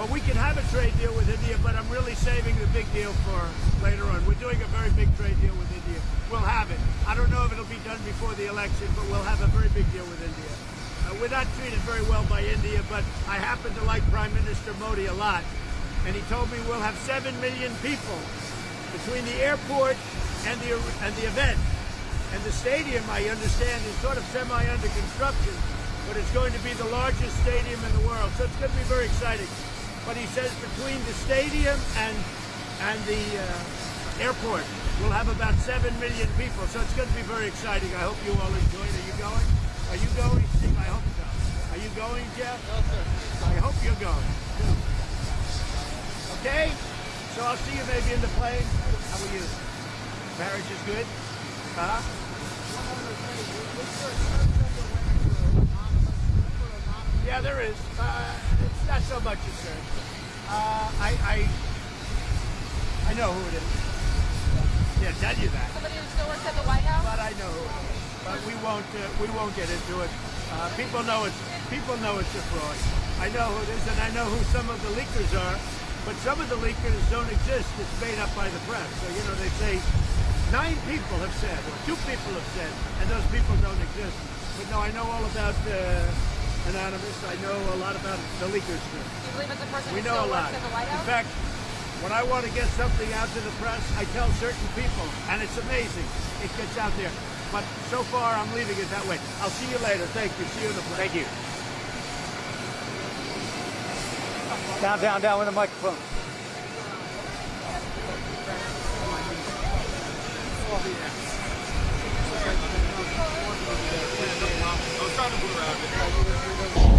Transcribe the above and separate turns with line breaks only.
Well, we can have a trade deal with India, but I'm really saving the big deal for later on. We're doing a very big trade deal with India. We'll have it. I don't know if it'll be done before the election, but we'll have a very big deal with India. Uh, we're not treated very well by India, but I happen to like Prime Minister Modi a lot. And he told me we'll have 7 million people between the airport and the, and the event. And the stadium, I understand, is sort of semi under construction, but it's going to be the largest stadium in the world. So it's going to be very exciting. But he says between the stadium and and the uh, airport, we'll have about 7 million people. So it's going to be very exciting. I hope you all enjoy it. Are you going? Are you going, Steve? I hope so. Are you going, Jeff?
No, sir.
I hope you're going. too. Okay? So I'll see you maybe in the plane. How are you? Marriage is good? Huh? Yeah, there is. Uh, it's not so much a search. Uh, I, I, I know who it is. Yeah, tell you that.
Somebody who still works at the White House?
But I know who it is. But we won't, uh, we won't get into it. Uh, people know it's, people know it's a fraud. I know who it is, and I know who some of the leakers are. But some of the leakers don't exist. It's made up by the press. So you know they say nine people have said, or two people have said, and those people don't exist. But no, I know all about uh, Anonymous. I know a lot about the leakers. Too.
Do you believe it's a person
We
who
know a lot.
works at the White
In fact, when I want to get something out to the press, I tell certain people, and it's amazing. It gets out there. But so far, I'm leaving it that way. I'll see you later. Thank you. See you in the plane.
Thank you. Down, down, down with the microphone.
I was trying to move around.